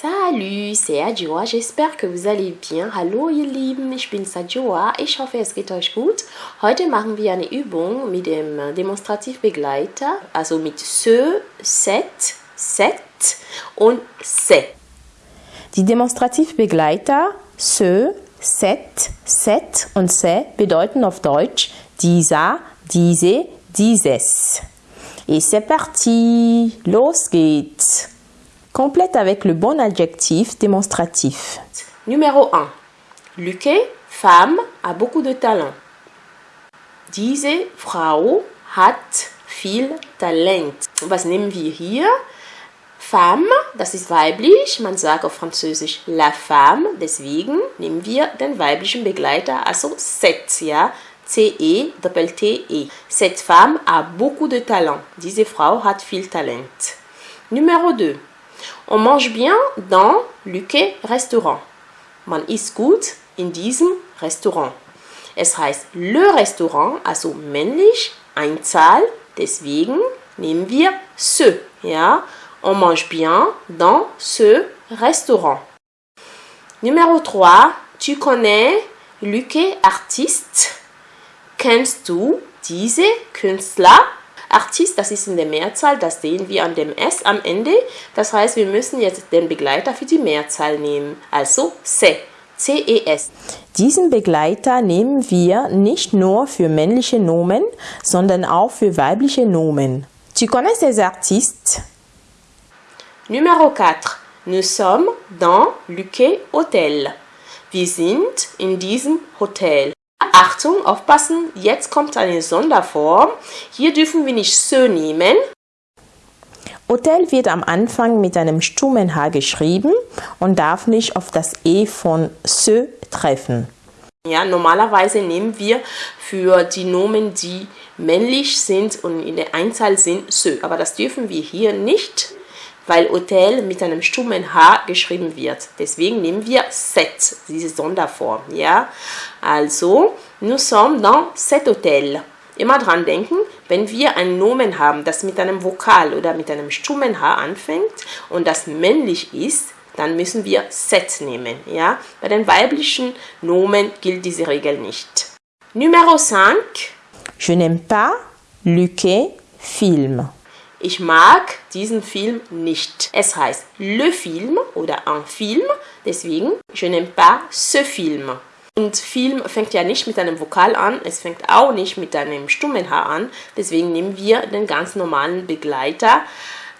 Salut, c'est Adjoa. J'espère que vous allez bien. Hallo ihr Lieben, ich bin Adjoa. Ich hoffe, es geht euch gut. Heute machen wir eine Übung mit dem Demonstrativbegleiter, also mit se, set, set und se. Die Demonstrativbegleiter se, set, set und se bedeuten auf Deutsch dieser, diese, dieses. Et c'est parti, los geht's. Complète avec le bon adjectif démonstratif. Numéro 1. Luque, femme, a beaucoup de talent. Diese Frau hat viel Talent. Was nehmen wir hier? Femme, das ist weiblich, man sagt auf Französisch la femme, deswegen nehmen wir den weiblichen Begleiter, also cette, ja, C-E, Doppel-T-E. Cette femme a beaucoup de talent. Diese Frau hat viel Talent. Numéro 2. On mange bien dans Luque Restaurant. Man isst gut in diesem Restaurant. Es heißt le Restaurant, also männlich, Einzahl, deswegen nehmen wir ce. On mange bien dans ce restaurant. Numéro 3, tu connais Luque Artiste? Kennst du diese Künstler? Artist, das ist in der Mehrzahl, das sehen wir an dem S am Ende. Das heißt, wir müssen jetzt den Begleiter für die Mehrzahl nehmen. Also C. C-E-S. Diesen Begleiter nehmen wir nicht nur für männliche Nomen, sondern auch für weibliche Nomen. Tu connais ces artistes? Numéro 4. Nous sommes dans Luque Hotel. Wir sind in diesem Hotel. Achtung, aufpassen, jetzt kommt eine Sonderform. Hier dürfen wir nicht se nehmen. Hotel wird am Anfang mit einem stummen H geschrieben und darf nicht auf das E von se treffen. Ja, normalerweise nehmen wir für die Nomen, die männlich sind und in der Einzahl sind, se. Aber das dürfen wir hier nicht weil Hotel mit einem stummen H geschrieben wird. Deswegen nehmen wir set, diese Sonderform. Ja? Also, nous sommes dans cet hôtel. Immer dran denken, wenn wir ein Nomen haben, das mit einem Vokal oder mit einem stummen H anfängt und das männlich ist, dann müssen wir set nehmen. Ja? Bei den weiblichen Nomen gilt diese Regel nicht. Numero 5. Je n'aime pas Luque Film. Ich mag diesen Film nicht. Es heißt le film oder un film, deswegen je n'aime pas ce film. Und Film fängt ja nicht mit einem Vokal an, es fängt auch nicht mit einem stummen H an, deswegen nehmen wir den ganz normalen Begleiter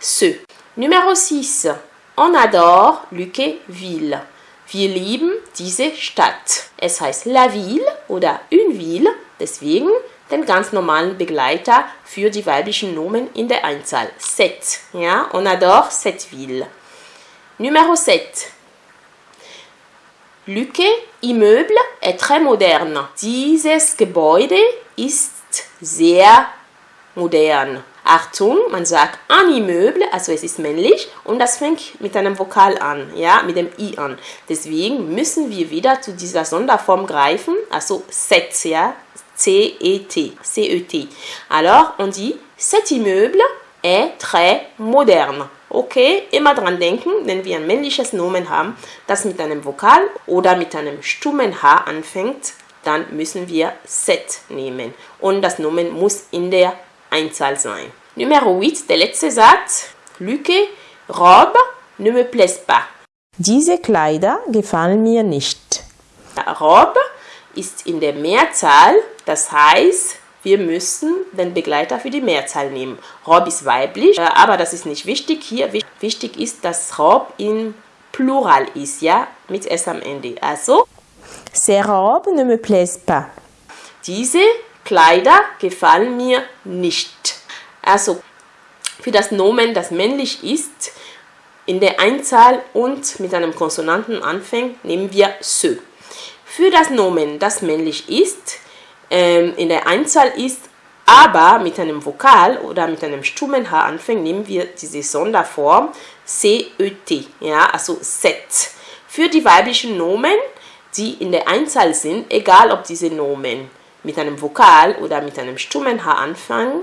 ce. Numero 6. On adore Luqueville. Wir lieben diese Stadt. Es heißt la ville oder une ville, deswegen den ganz normalen Begleiter für die weiblichen Nomen in der Einzahl. Set. Ja, on adore cette ville. Numéro 7. Lücke Immeuble est très moderne. Dieses Gebäude ist sehr modern. Achtung, man sagt un immeuble, also es ist männlich und das fängt mit einem Vokal an, ja, mit dem i an. Deswegen müssen wir wieder zu dieser Sonderform greifen, also set, ja, C-E-T, C-E-T. Alors, on dit, cet immeuble est très moderne. Okay, immer dran denken, wenn wir ein männliches Nomen haben, das mit einem Vokal oder mit einem stummen H anfängt, dann müssen wir set nehmen. Und das Nomen muss in der Einzahl sein. Numero 8, der letzte Satz. Luque, robe ne me plaise pas. Diese Kleider gefallen mir nicht. Robe ist in der Mehrzahl, das heißt, wir müssen den Begleiter für die Mehrzahl nehmen. Rob ist weiblich, äh, aber das ist nicht wichtig. Hier wichtig ist, dass Rob im Plural ist, ja, mit S am Ende. Also, ces robes ne me plaisent pas. Diese Kleider gefallen mir nicht. Also, für das Nomen, das männlich ist, in der Einzahl und mit einem Konsonanten anfängt, nehmen wir se. Für das Nomen, das männlich ist, ähm, in der Einzahl ist, aber mit einem Vokal oder mit einem stummen H anfängt, nehmen wir diese Sonderform CET, ja, also set. Für die weiblichen Nomen, die in der Einzahl sind, egal ob diese Nomen mit einem Vokal oder mit einem stummen H anfangen,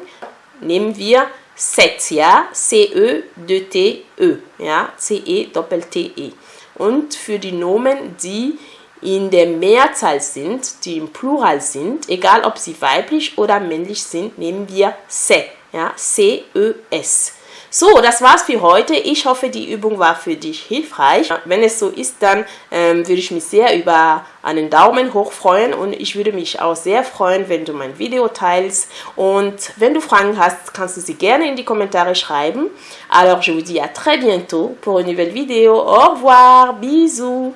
nehmen wir sept, ja, C-E-T-E, -E, ja, C-E-Doppel-T-E. Und für die Nomen, die in der Mehrzahl sind, die im Plural sind, egal ob sie weiblich oder männlich sind, nehmen wir se, ja, C-E-S. So, das war's für heute. Ich hoffe, die Übung war für dich hilfreich. Wenn es so ist, dann ähm, würde ich mich sehr über einen Daumen hoch freuen und ich würde mich auch sehr freuen, wenn du mein Video teilst. Und wenn du Fragen hast, kannst du sie gerne in die Kommentare schreiben. Alors, je vous dis à très bientôt pour une nouvelle vidéo. Au revoir, bisous.